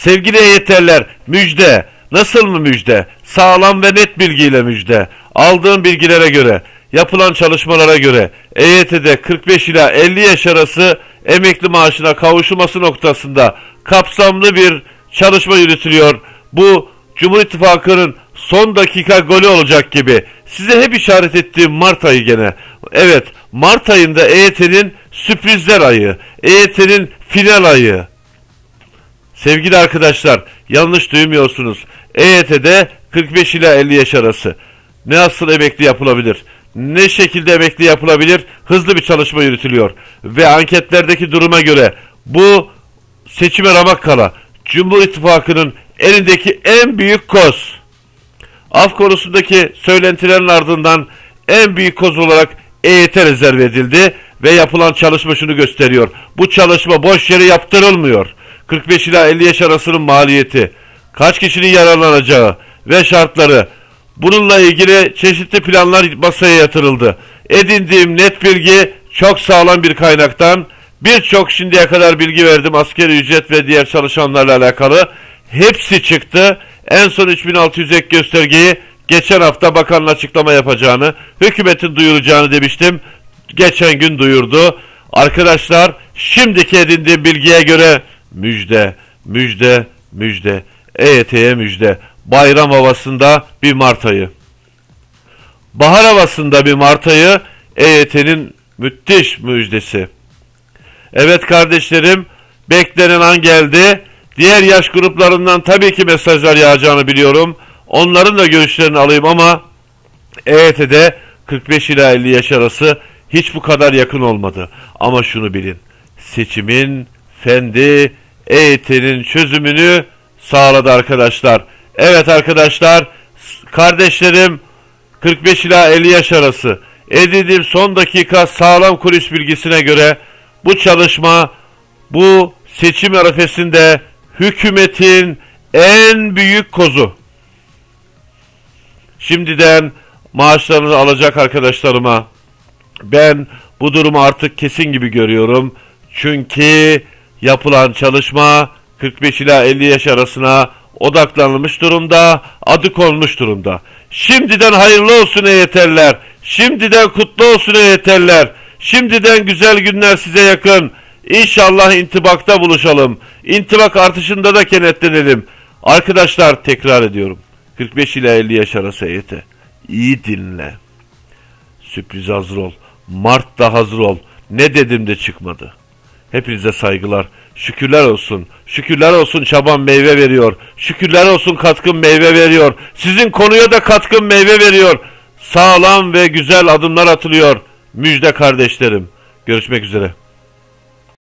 Sevgili EYT'ler müjde. Nasıl mı müjde? Sağlam ve net bilgiyle müjde. Aldığım bilgilere göre, yapılan çalışmalara göre EYT'de 45 ila 50 yaş arası emekli maaşına kavuşulması noktasında kapsamlı bir çalışma yürütülüyor. Bu Cumhur İttifakı'nın son dakika golü olacak gibi. Size hep işaret ettiğim Mart ayı gene. Evet Mart ayında EYT'nin sürprizler ayı, EYT'nin final ayı. Sevgili arkadaşlar yanlış duymuyorsunuz. EYT'de 45 ila 50 yaş arası. Ne asıl emekli yapılabilir? Ne şekilde emekli yapılabilir? Hızlı bir çalışma yürütülüyor. Ve anketlerdeki duruma göre bu seçime ramak kala Cumhur İttifakı'nın elindeki en büyük koz. Af konusundaki söylentilerin ardından en büyük koz olarak EYT rezerv edildi ve yapılan çalışma şunu gösteriyor. Bu çalışma boş yere yaptırılmıyor. 45 ila 50 yaş arasının maliyeti, kaç kişinin yararlanacağı ve şartları bununla ilgili çeşitli planlar masaya yatırıldı. Edindiğim net bilgi çok sağlam bir kaynaktan birçok şimdiye kadar bilgi verdim askeri ücret ve diğer çalışanlarla alakalı. Hepsi çıktı. En son 3600 ek göstergeyi geçen hafta bakanın açıklama yapacağını, hükümetin duyuracağını demiştim. Geçen gün duyurdu. Arkadaşlar şimdiki edindiğim bilgiye göre müjde, müjde, müjde, EYT'ye müjde. Bayram havasında bir Mart ayı. Bahar havasında bir Mart ayı EYT'nin müthiş müjdesi. Evet kardeşlerim beklenen an geldi. Diğer yaş gruplarından tabii ki mesajlar yağacağını biliyorum. Onların da görüşlerini alayım ama EYT'de 45 ila 50 yaş arası hiç bu kadar yakın olmadı. Ama şunu bilin. Seçimin fendi EYT'nin çözümünü sağladı arkadaşlar. Evet arkadaşlar kardeşlerim 45 ila 50 yaş arası edindiğim son dakika sağlam kulis bilgisine göre bu çalışma bu seçim arifesinde hükümetin en büyük kozu. Şimdiden maaşlarını alacak arkadaşlarıma ben bu durumu artık kesin gibi görüyorum. Çünkü yapılan çalışma 45 ila 50 yaş arasına odaklanılmış durumda, adı konmuş durumda. Şimdiden hayırlı olsun EYT'liler. Şimdiden kutlu olsun EYT'liler. Şimdiden güzel günler size yakın. İnşallah intibakta buluşalım. İntibak artışında da kenetlenelim. Arkadaşlar tekrar ediyorum. 45 ila 50 yaş arası EYT. İyi dinle. Sürpriz hazır ol. Mart'ta hazır ol. Ne dedim de çıkmadı. Hepinize saygılar. Şükürler olsun. Şükürler olsun çaban meyve veriyor. Şükürler olsun katkın meyve veriyor. Sizin konuya da katkın meyve veriyor. Sağlam ve güzel adımlar atılıyor. Müjde kardeşlerim. Görüşmek üzere.